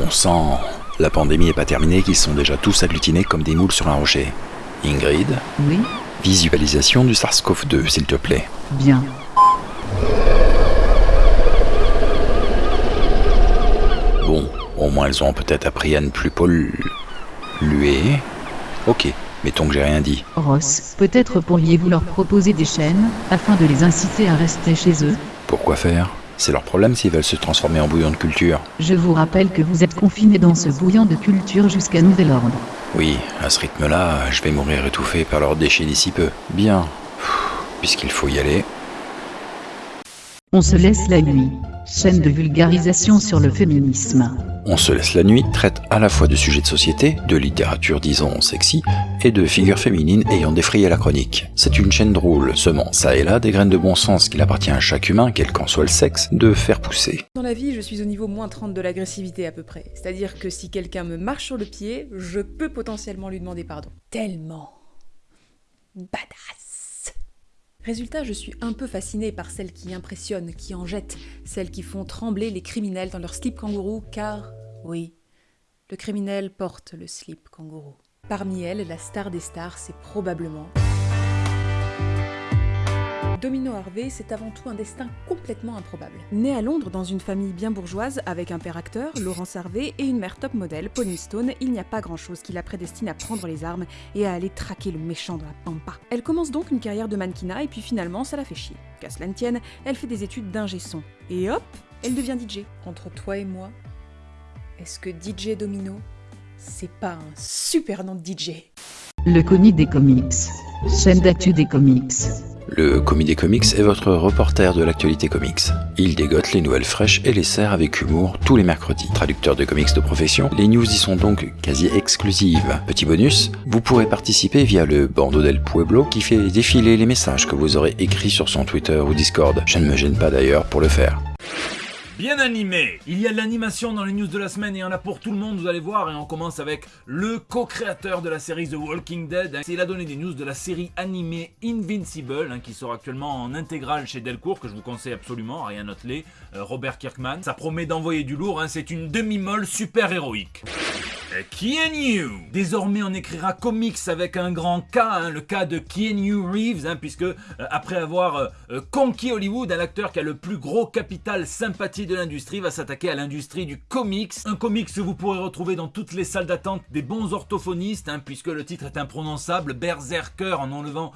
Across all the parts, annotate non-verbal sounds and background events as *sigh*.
On sent, la pandémie n'est pas terminée, qu'ils sont déjà tous agglutinés comme des moules sur un rocher. Ingrid, Oui, visualisation du SARS-CoV-2, s'il te plaît. bien. Bon, au moins elles ont peut-être appris à ne plus polluer. Ok, mettons que j'ai rien dit. Ross, peut-être pourriez-vous leur proposer des chaînes, afin de les inciter à rester chez eux? Pourquoi faire? C'est leur problème s'ils veulent se transformer en bouillon de culture. Je vous rappelle que vous êtes confinés dans ce bouillon de culture jusqu'à nouvel ordre. Oui, à ce rythme-là, je vais mourir étouffé par leurs déchets d'ici peu. Bien. Puisqu'il faut y aller. On se laisse la nuit. Chaîne de vulgarisation sur le féminisme. On se laisse la nuit traite à la fois de sujets de société, de littérature disons sexy, et de figures féminines ayant défrayé la chronique. C'est une chaîne drôle, semant ça et là des graines de bon sens qu'il appartient à chaque humain, quel qu'en soit le sexe, de faire pousser. Dans la vie, je suis au niveau moins 30 de l'agressivité à peu près. C'est-à-dire que si quelqu'un me marche sur le pied, je peux potentiellement lui demander pardon. Tellement badass. Résultat, je suis un peu fascinée par celles qui impressionnent, qui en jettent, celles qui font trembler les criminels dans leur slip kangourou, car, oui, le criminel porte le slip kangourou. Parmi elles, la star des stars, c'est probablement Domino Harvey, c'est avant tout un destin complètement improbable. Né à Londres dans une famille bien bourgeoise, avec un père acteur, Laurence Harvey, et une mère top modèle, Pauline Stone, il n'y a pas grand chose qui la prédestine à prendre les armes et à aller traquer le méchant dans la pampa. Elle commence donc une carrière de mannequinat et puis finalement ça la fait chier. Qu'à cela ne tienne, elle fait des études d'ingé son. Et hop, elle devient DJ. Entre toi et moi, est-ce que DJ Domino, c'est pas un super nom de DJ Le Comic des comics. Chaîne d'actu des comics. Le Commis des Comics est votre reporter de l'actualité comics. Il dégote les nouvelles fraîches et les sert avec humour tous les mercredis. Traducteur de comics de profession, les news y sont donc quasi exclusives. Petit bonus, vous pourrez participer via le Bando del Pueblo qui fait défiler les messages que vous aurez écrits sur son Twitter ou Discord. Je ne me gêne pas d'ailleurs pour le faire. Bien animé Il y a de l'animation dans les news de la semaine et il y en a pour tout le monde, vous allez voir. Et on commence avec le co-créateur de la série The Walking Dead. Il a donné des news de la série animée Invincible, hein, qui sort actuellement en intégrale chez Delcourt, que je vous conseille absolument, rien note-les, euh, Robert Kirkman. Ça promet d'envoyer du lourd, hein, c'est une demi-molle super héroïque. Keanu Désormais on écrira comics avec un grand K, hein, le cas de Keanu Reeves, hein, puisque euh, après avoir euh, euh, conquis Hollywood, un acteur qui a le plus gros capital sympathie de l'industrie va s'attaquer à l'industrie du comics. Un comics que vous pourrez retrouver dans toutes les salles d'attente des bons orthophonistes, hein, puisque le titre est imprononçable, Berserker en enlevant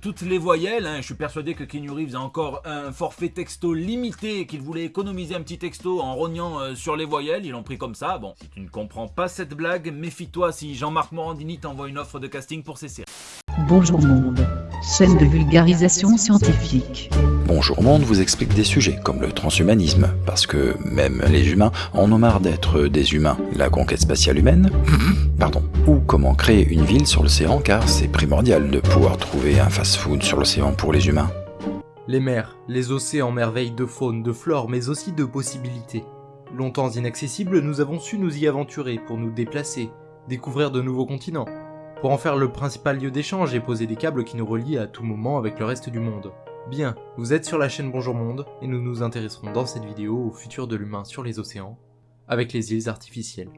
toutes les voyelles. Je suis persuadé que Keanu Reeves a encore un forfait texto limité et qu'il voulait économiser un petit texto en rognant sur les voyelles. Ils l'ont pris comme ça. Bon, si tu ne comprends pas cette blague, méfie-toi si Jean-Marc Morandini t'envoie une offre de casting pour ses séries. Bonjour monde. Chaîne de vulgarisation scientifique. Bonjour Monde vous explique des sujets comme le transhumanisme, parce que même les humains en ont marre d'être des humains, la conquête spatiale humaine, *laughs* pardon, ou comment créer une ville sur l'océan car c'est primordial de pouvoir trouver un fast-food sur l'océan pour les humains. Les mers, les océans merveillent de faune, de flore, mais aussi de possibilités. Longtemps inaccessibles, nous avons su nous y aventurer pour nous déplacer, découvrir de nouveaux continents, pour en faire le principal lieu d'échange et poser des câbles qui nous relient à tout moment avec le reste du monde. Bien, vous êtes sur la chaîne Bonjour Monde, et nous nous intéresserons dans cette vidéo au futur de l'humain sur les océans, avec les îles artificielles.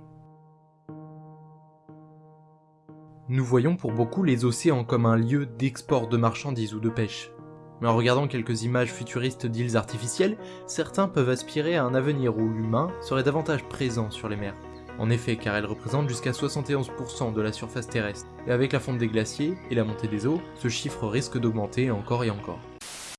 Nous voyons pour beaucoup les océans comme un lieu d'export de marchandises ou de pêche. Mais en regardant quelques images futuristes d'îles artificielles, certains peuvent aspirer à un avenir où l'humain serait davantage présent sur les mers. En effet, car elles représentent jusqu'à 71% de la surface terrestre. Et avec la fonte des glaciers et la montée des eaux, ce chiffre risque d'augmenter encore et encore.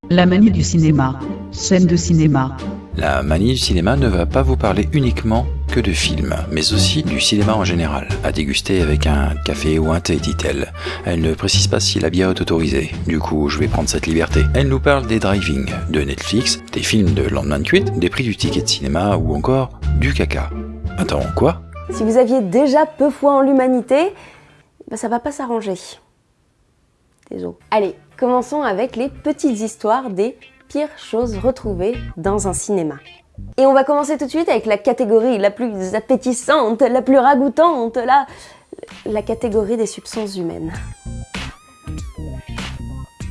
La manie du cinéma. Chaîne de cinéma. La manie du cinéma ne va pas vous parler uniquement que de films, mais aussi du cinéma en général, à déguster avec un café ou un thé, dit-elle. Elle ne précise pas si la bière est autorisée, du coup je vais prendre cette liberté. Elle nous parle des driving, de Netflix, des films de lendemain de des prix du ticket de cinéma ou encore du caca. Attends, quoi? Si vous aviez déjà peu foi en l'humanité, bah ça va pas s'arranger. Désolé. Allez, commençons avec les petites histoires des pires choses retrouvées dans un cinéma. Et on va commencer tout de suite avec la catégorie la plus appétissante, la plus ragoûtante, la, la catégorie des substances humaines.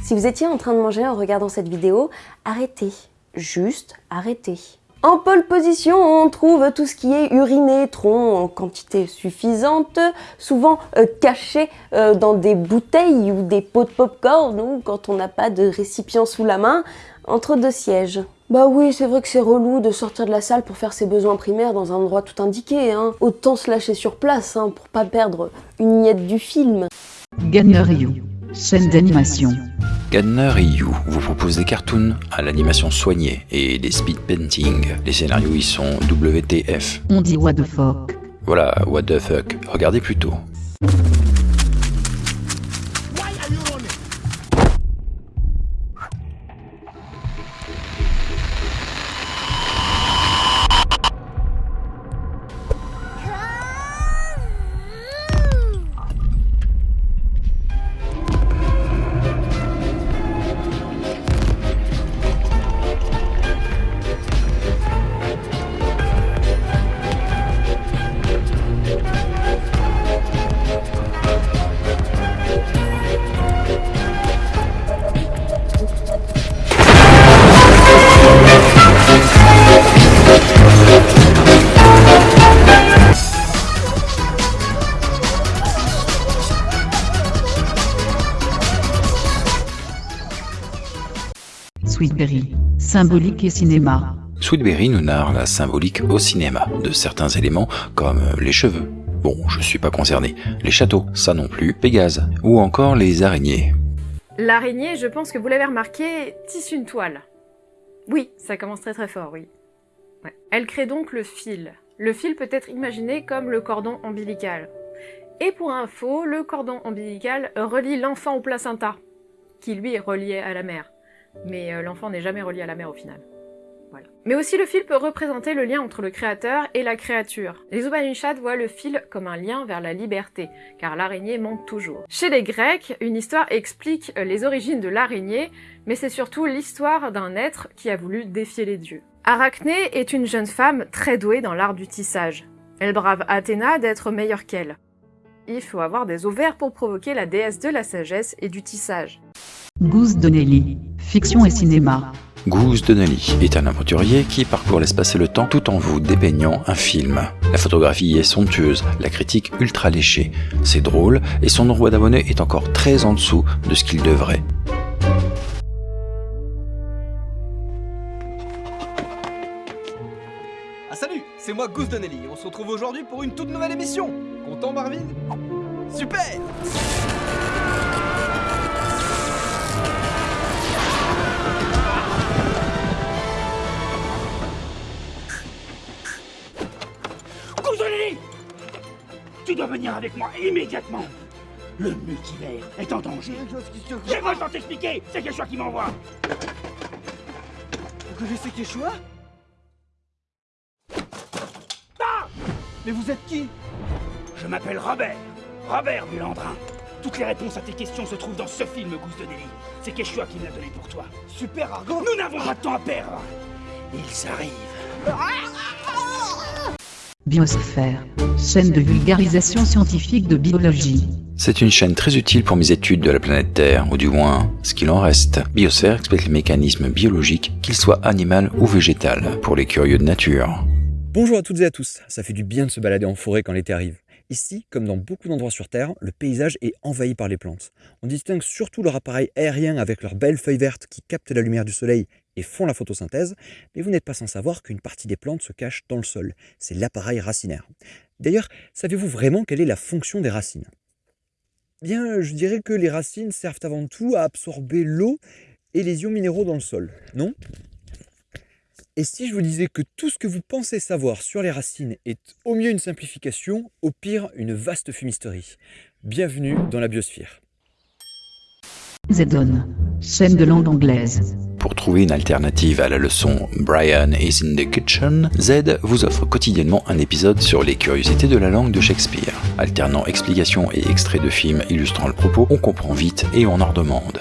Si vous étiez en train de manger en regardant cette vidéo, arrêtez. Juste arrêtez. En pole position, on trouve tout ce qui est uriné, tronc en quantité suffisante, souvent euh, caché euh, dans des bouteilles ou des pots de popcorn ou quand on n'a pas de récipient sous la main, entre deux sièges. Bah oui, c'est vrai que c'est relou de sortir de la salle pour faire ses besoins primaires dans un endroit tout indiqué, hein. Autant se lâcher sur place, hein, pour pas perdre une miette du film. Ganner You, chaîne d'animation. Gadner et You vous propose des cartoons à l'animation soignée et des speed painting. Les scénarios y sont WTF. On dit what the fuck. Voilà, what the fuck. Regardez plutôt. Sweetberry, symbolique et cinéma. Sweetberry nous narre la symbolique au cinéma de certains éléments comme les cheveux. Bon, je suis pas concerné. Les châteaux, ça non plus. Pégase. Ou encore les araignées. L'araignée, je pense que vous l'avez remarqué, tisse une toile. Oui, ça commence très très fort, oui. Ouais. Elle crée donc le fil. Le fil peut être imaginé comme le cordon ombilical. Et pour info, le cordon ombilical relie l'enfant au placenta, qui lui est relié à la mère. Mais euh, l'enfant n'est jamais relié à la mère au final. Mais aussi le fil peut représenter le lien entre le créateur et la créature. Les Upanishads voient le fil comme un lien vers la liberté, car l'araignée monte toujours. Chez les Grecs, une histoire explique euh, les origines de l'araignée, mais c'est surtout l'histoire d'un être qui a voulu défier les dieux. Arachné est une jeune femme très douée dans l'art du tissage. Elle brave Athéna d'être meilleure qu'elle. Il faut avoir des ovaires pour provoquer la déesse de la sagesse et du tissage. Goose Donnelly, fiction et cinéma. Goose Donnelly est un aventurier qui parcourt l'espace et le temps tout en vous dépeignant un film. La photographie est somptueuse, la critique ultra léchée. C'est drôle et son nombre d'abonnés est encore très en dessous de ce qu'il devrait. Ah salut, c'est moi Goose Donnelly, on se retrouve aujourd'hui pour une toute nouvelle émission Content Marvin? Super venir avec moi immédiatement. Le multivers est en danger. J'ai temps de t'expliquer C'est Quechua qui m'envoie. Vous connaissez Quechua Ah! Mais vous êtes qui? Je m'appelle Robert. Robert Bulandrin Toutes les réponses à tes questions se trouvent dans ce film, Goose Donnelly C'est Quechua qui me l'a donné pour toi. Super Argo Nous n'avons pas de temps à perdre. Ils arrivent Biosphère, chaîne de vulgarisation scientifique de biologie. C'est une chaîne très utile pour mes études de la planète Terre, ou du moins ce qu'il en reste. Biosphère explique les mécanismes biologiques, qu'ils soient animal ou végétal, pour les curieux de nature. Bonjour à toutes et à tous, ça fait du bien de se balader en forêt quand l'été arrive. Ici, comme dans beaucoup d'endroits sur Terre, le paysage est envahi par les plantes. On distingue surtout leur appareil aérien avec leurs belles feuilles vertes qui captent la lumière du soleil et font la photosynthèse, mais vous n'êtes pas sans savoir qu'une partie des plantes se cache dans le sol. C'est l'appareil racinaire. D'ailleurs, savez-vous vraiment quelle est la fonction des racines? Bien, je dirais que les racines servent avant tout à absorber l'eau et les ions minéraux dans le sol, non? Et si je vous disais que tout ce que vous pensez savoir sur les racines est au mieux une simplification, au pire une vaste fumisterie Bienvenue dans la biosphère. Zedon, chaîne de langue anglaise. Pour trouver une alternative à la leçon Brian is in the kitchen, Z vous offre quotidiennement un épisode sur les curiosités de la langue de Shakespeare. Alternant explications et extraits de films illustrant le propos, on comprend vite et on en redemande.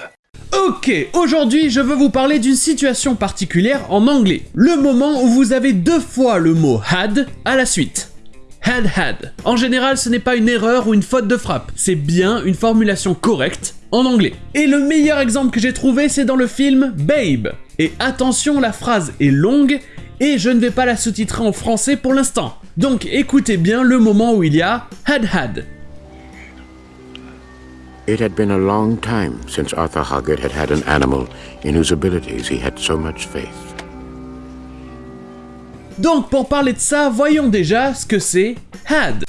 Ok, aujourd'hui je veux vous parler d'une situation particulière en anglais. Le moment où vous avez deux fois le mot had à la suite. Had had. En général, ce n'est pas une erreur ou une faute de frappe, c'est bien une formulation correcte en anglais. Et le meilleur exemple que j'ai trouvé, c'est dans le film Babe. Et attention, la phrase est longue et je ne vais pas la sous-titrer en français pour l'instant. Donc écoutez bien le moment où il y a Had Had. It had been a long time since Arthur Hoggett had had an animal in whose abilities he had so much faith. Donc pour parler de ça, voyons déjà ce que c'est Had.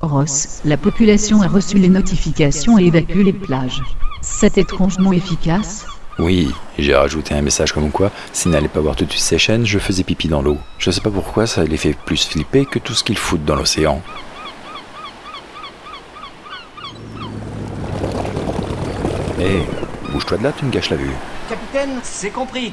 Ross, la population a reçu les notifications et évacue les plages. C'est étrangement efficace? Oui, j'ai rajouté un message comme quoi, s'ils n'allaient pas voir toutes ces chaînes, je faisais pipi dans l'eau. Je sais pas pourquoi ça les fait plus flipper que tout ce qu'ils foutent dans l'océan. De là, tu me gâches la vue. Capitaine, c'est compris.